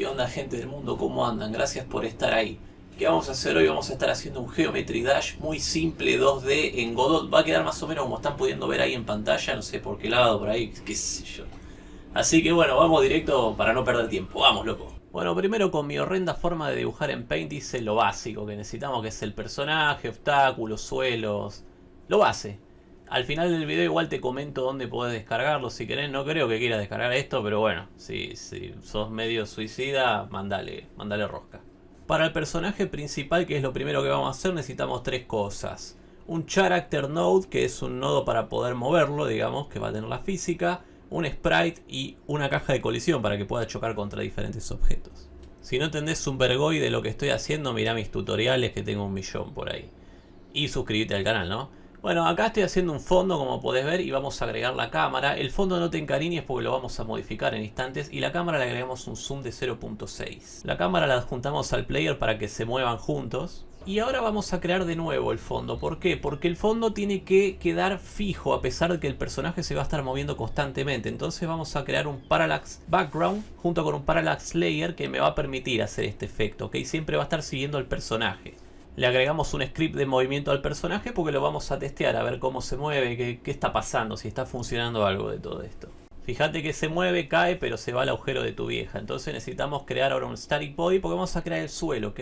¿Qué onda gente del mundo? ¿Cómo andan? Gracias por estar ahí. ¿Qué vamos a hacer hoy? Vamos a estar haciendo un Geometry Dash muy simple 2D en Godot. Va a quedar más o menos como están pudiendo ver ahí en pantalla, no sé por qué lado, por ahí, qué sé yo. Así que bueno, vamos directo para no perder tiempo. Vamos, loco. Bueno, primero con mi horrenda forma de dibujar en Paint hice lo básico que necesitamos, que es el personaje, obstáculos, suelos, lo base. Al final del video igual te comento dónde podés descargarlo si querés. No creo que quieras descargar esto, pero bueno, si, si sos medio suicida, mandale, mandale rosca. Para el personaje principal, que es lo primero que vamos a hacer, necesitamos tres cosas. Un Character Node, que es un nodo para poder moverlo, digamos, que va a tener la física. Un Sprite y una caja de colisión para que pueda chocar contra diferentes objetos. Si no entendés un vergoy de lo que estoy haciendo, mirá mis tutoriales que tengo un millón por ahí. Y suscríbete al canal, ¿no? Bueno, acá estoy haciendo un fondo como podés ver y vamos a agregar la cámara. El fondo no te encariñes porque lo vamos a modificar en instantes y la cámara le agregamos un zoom de 0.6. La cámara la adjuntamos al player para que se muevan juntos. Y ahora vamos a crear de nuevo el fondo. ¿Por qué? Porque el fondo tiene que quedar fijo a pesar de que el personaje se va a estar moviendo constantemente. Entonces vamos a crear un Parallax Background junto con un Parallax Layer que me va a permitir hacer este efecto. ¿ok? Siempre va a estar siguiendo al personaje le agregamos un script de movimiento al personaje porque lo vamos a testear a ver cómo se mueve, qué, está pasando, si está funcionando algo de todo esto. Fíjate que se mueve, cae, pero se va al agujero de tu vieja. Entonces necesitamos crear ahora un static body porque vamos a crear el suelo, ¿ok?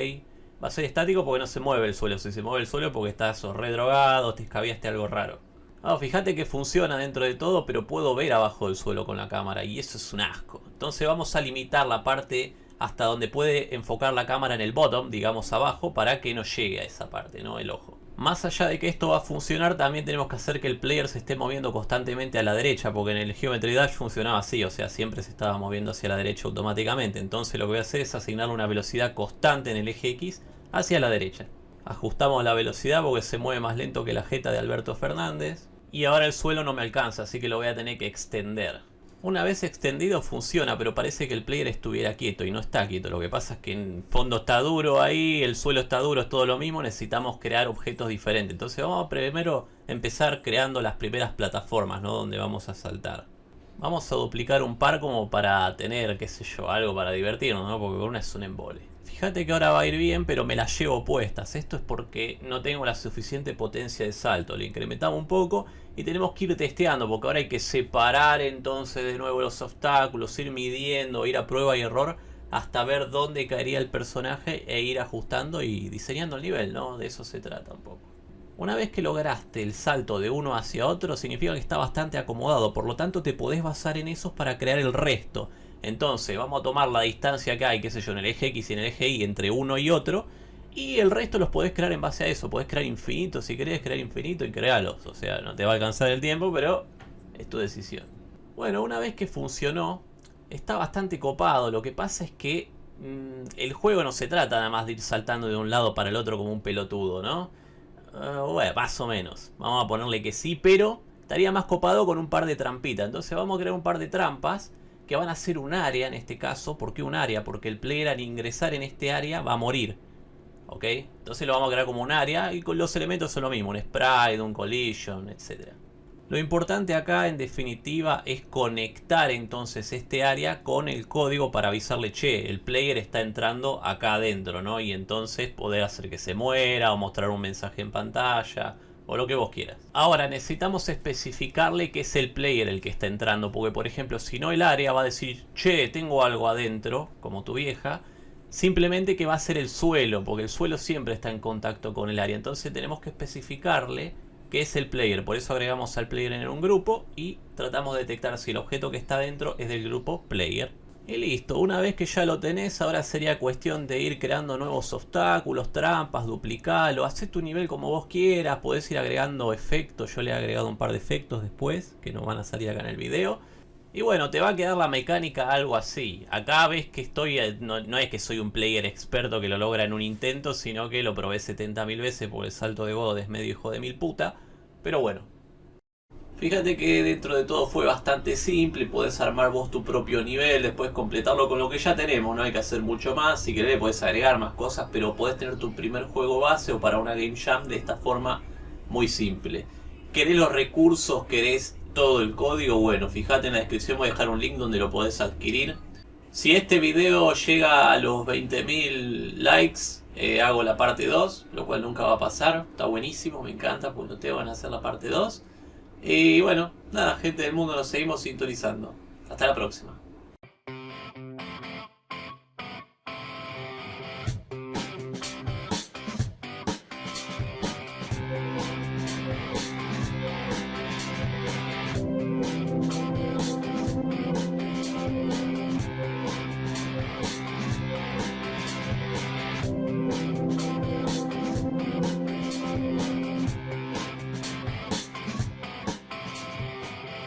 Va a ser estático porque no se mueve el suelo. Si se mueve el suelo porque estás redrogado, te escabiaste algo raro. Ah, fíjate que funciona dentro de todo, pero puedo ver abajo del suelo con la cámara y eso es un asco. Entonces vamos a limitar la parte hasta donde puede enfocar la cámara en el bottom, digamos abajo, para que no llegue a esa parte, ¿no? El ojo. Más allá de que esto va a funcionar, también tenemos que hacer que el player se esté moviendo constantemente a la derecha, porque en el Geometry Dash funcionaba así, o sea, siempre se estaba moviendo hacia la derecha automáticamente. Entonces lo que voy a hacer es asignarle una velocidad constante en el eje X hacia la derecha. Ajustamos la velocidad porque se mueve más lento que la jeta de Alberto Fernández. Y ahora el suelo no me alcanza, así que lo voy a tener que extender. Una vez extendido funciona, pero parece que el player estuviera quieto y no está quieto. Lo que pasa es que en fondo está duro ahí, el suelo está duro, es todo lo mismo. Necesitamos crear objetos diferentes. Entonces vamos a primero empezar creando las primeras plataformas, ¿no? Donde vamos a saltar. Vamos a duplicar un par como para tener, qué sé yo, algo para divertirnos, ¿no? Porque una es un embole. Fíjate que ahora va a ir bien, pero me las llevo puestas. Esto es porque no tengo la suficiente potencia de salto. Le incrementamos un poco y tenemos que ir testeando, porque ahora hay que separar entonces de nuevo los obstáculos, ir midiendo, ir a prueba y error hasta ver dónde caería el personaje e ir ajustando y diseñando el nivel, ¿no? De eso se trata un poco. Una vez que lograste el salto de uno hacia otro, significa que está bastante acomodado, por lo tanto te podés basar en esos para crear el resto. Entonces vamos a tomar la distancia que hay, qué sé yo, en el eje X y en el eje Y entre uno y otro. Y el resto los podés crear en base a eso. Podés crear infinito si querés crear infinito y crearlos. O sea, no te va a alcanzar el tiempo, pero es tu decisión. Bueno, una vez que funcionó, está bastante copado. Lo que pasa es que mmm, el juego no se trata nada más de ir saltando de un lado para el otro como un pelotudo, ¿no? Uh, bueno, más o menos. Vamos a ponerle que sí, pero estaría más copado con un par de trampitas. Entonces vamos a crear un par de trampas que van a ser un área en este caso. ¿Por qué un área? Porque el player al ingresar en este área va a morir. ¿Ok? Entonces lo vamos a crear como un área y con los elementos son lo mismo. Un sprite, un collision, etc. Lo importante acá en definitiva es conectar entonces este área con el código para avisarle, che, el player está entrando acá adentro, ¿no? Y entonces poder hacer que se muera o mostrar un mensaje en pantalla o lo que vos quieras. Ahora necesitamos especificarle que es el player el que está entrando, porque por ejemplo si no el área va a decir, che, tengo algo adentro, como tu vieja, simplemente que va a ser el suelo, porque el suelo siempre está en contacto con el área, entonces tenemos que especificarle que es el player, por eso agregamos al player en un grupo y tratamos de detectar si el objeto que está dentro es del grupo player. Y listo, una vez que ya lo tenés, ahora sería cuestión de ir creando nuevos obstáculos, trampas, duplicarlo, hacer tu nivel como vos quieras, podés ir agregando efectos, yo le he agregado un par de efectos después, que no van a salir acá en el video. Y bueno, te va a quedar la mecánica algo así. Acá ves que estoy, eh, no, no es que soy un player experto que lo logra en un intento, sino que lo probé 70.000 veces porque el salto de God es medio hijo de mil puta. Pero bueno, Fíjate que dentro de todo fue bastante simple, puedes armar vos tu propio nivel, después completarlo con lo que ya tenemos, no hay que hacer mucho más, si querés puedes agregar más cosas, pero podés tener tu primer juego base o para una Game Jam de esta forma muy simple. ¿Querés los recursos? ¿Querés todo el código? Bueno, fíjate en la descripción voy a dejar un link donde lo podés adquirir. Si este video llega a los 20.000 likes, eh, hago la parte 2, lo cual nunca va a pasar. Está buenísimo, me encanta, porque no te van a hacer la parte 2. Y bueno, nada, gente del mundo, nos seguimos sintonizando. Hasta la próxima.